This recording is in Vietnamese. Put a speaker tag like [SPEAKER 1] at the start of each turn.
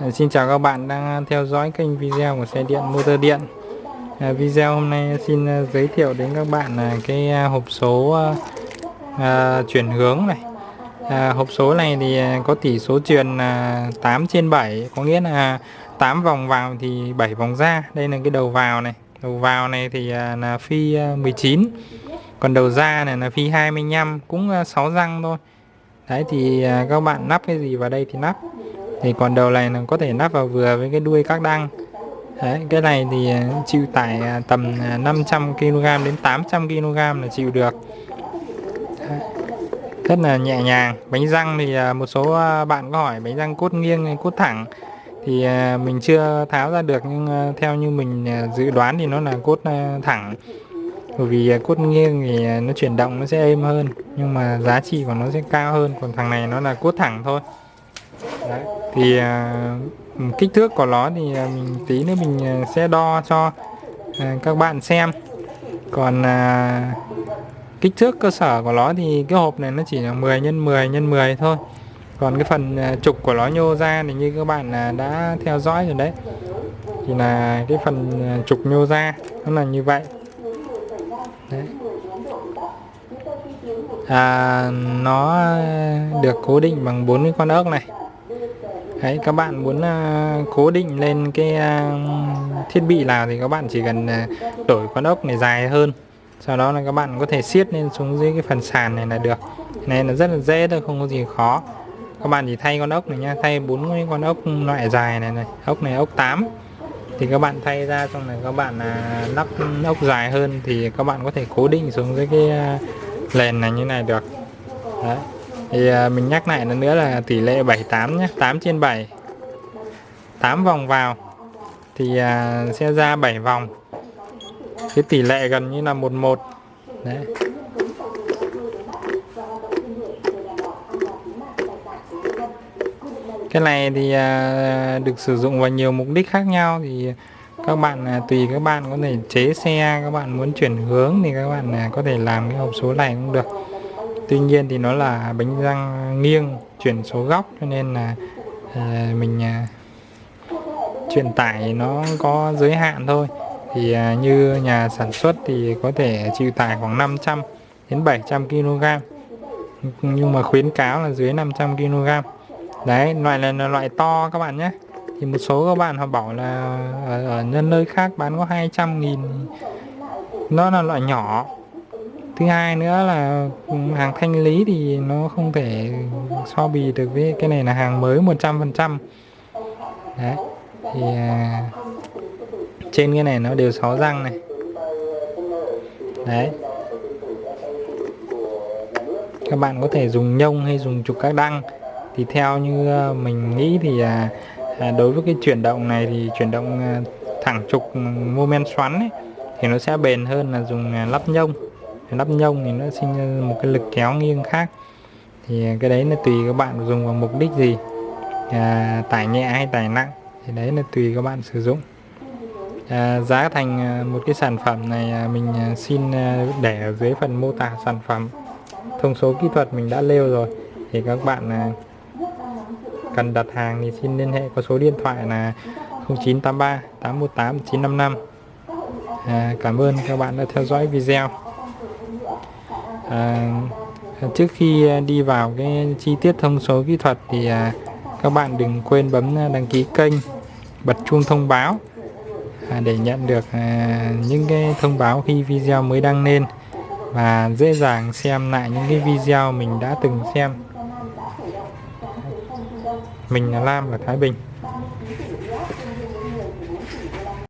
[SPEAKER 1] Dạ, xin chào các bạn đang theo dõi kênh video của xe điện motor điện. Dạ, video hôm nay xin ờ, giới thiệu đến các bạn là cái ờ, hộp số à, chuyển hướng này. À, Hộp số này thì có tỷ số truyền là 8 trên 7 Có nghĩa là 8 vòng vào thì 7 vòng ra. Đây là cái đầu vào này. Đầu vào này thì là phi 19 Còn đầu ra này là phi 25 Cũng 6 răng thôi. Đấy thì các bạn nắp cái gì vào đây thì nắp thì còn đầu này là có thể nắp vào vừa với cái đuôi các đăng. Đấy, cái này thì ờ, chịu tải ờ, tầm ờ, 500 kg đến 800 kg là chịu được. Đấy, rất là nhẹ nhàng. Bánh răng thì một số bạn có hỏi bánh răng cốt nghiêng hay cốt thẳng. Thì mình chưa tháo ra được nhưng theo như mình dự đoán thì nó là cốt thẳng. Bởi vì cốt nghiêng thì nó chuyển động nó sẽ êm hơn nhưng mà giá trị của nó sẽ cao hơn. Còn thằng này nó là cốt thẳng thôi. Đấy thì à, kích thước của nó thì à, mình tí nữa mình à, sẽ đo cho à, các bạn xem. Còn à, kích thước cơ sở của nó thì cái hộp này nó chỉ là 10 x 10 x 10 thôi. Còn cái phần à, trục của nó nhô ra thì như các bạn đã theo dõi rồi đấy thì là cái phần trục nhô ra nó là như vậy. Đấy. À, nó được cố định bằng bốn cái con ốc này. Đấy, các bạn muốn uh, cố định lên cái uh, thiết bị nào thì các bạn chỉ cần uh, đổi con ốc này dài hơn. Sau đó là các bạn có thể siết lên xuống dưới cái phần sàn này là được. Nên là rất là dễ thôi không có gì khó. Các bạn chỉ thay con ốc này nha thay bốn cái con ốc loại dài này này ốc này ốc 8 thì các bạn thay ra xong này các bạn là lắp ốc dài hơn thì các bạn có thể cố định xuống dưới cái uh, lèn này như này được. Đấy thì à, mình nhắc lại lần nữa là tỷ lệ 78 nhé 8 trên 7 8 vòng vào. Thì à, sẽ ra 7 vòng. Cái tỷ lệ gần như là 11 đấy. Cái này thì à, được sử dụng vào nhiều mục đích khác nhau. Thì các bạn tùy các bạn có thể chế xe, các bạn muốn chuyển hướng thì các bạn có thể làm cái hộp số này cũng được tuy nhiên thì nó là bánh răng nghiêng chuyển số góc cho nên là à, mình ờ, à, truyền tải nó có giới hạn thôi. Thì à, như nhà sản xuất thì có thể chịu tải khoảng 500 đến 700 kg nhưng mà khuyến cáo là dưới 500 kg đấy loại này là loại to các bạn nhé. Thì một số các bạn họ bảo là ở, ở nhân nơi khác bán có 200 nghìn. Nó là loại nhỏ thứ hai nữa là hàng thanh lý thì nó không thể so bì được với cái này là hàng mới 100% đấy thì à, trên cái này nó đều sáu răng này. Đấy. Các bạn có thể dùng nhông hay dùng trục các đăng. Thì theo như à, mình nghĩ thì à, à, đối với cái chuyển động này thì chuyển động à, thẳng trục mô men xoắn ấy, thì nó sẽ bền hơn là dùng à, lắp nhông nắp nhông thì nó sinh ra một cái lực kéo nghiêng khác. Thì cái đấy là tùy các bạn dùng vào mục đích gì à, tải nhẹ hay tải nặng thì đấy là tùy các bạn sử dụng. À, giá thành à, một cái sản phẩm này à, mình à, xin để ở dưới phần mô tả sản phẩm. Thông số kỹ thuật mình đã nêu rồi thì các bạn cần đặt hàng thì xin liên hệ có số điện thoại là 0983 818 955 à, cảm ơn các bạn đã theo dõi video à, trước khi à, đi vào cái chi tiết thông số kỹ thuật thì à, các bạn đừng quên bấm à, đăng ký kênh bật chuông thông báo à, để nhận được à, những cái thông báo khi video mới đăng lên và dễ dàng xem lại những cái video mình đã từng xem. Mình là Lam ở Thái Bình.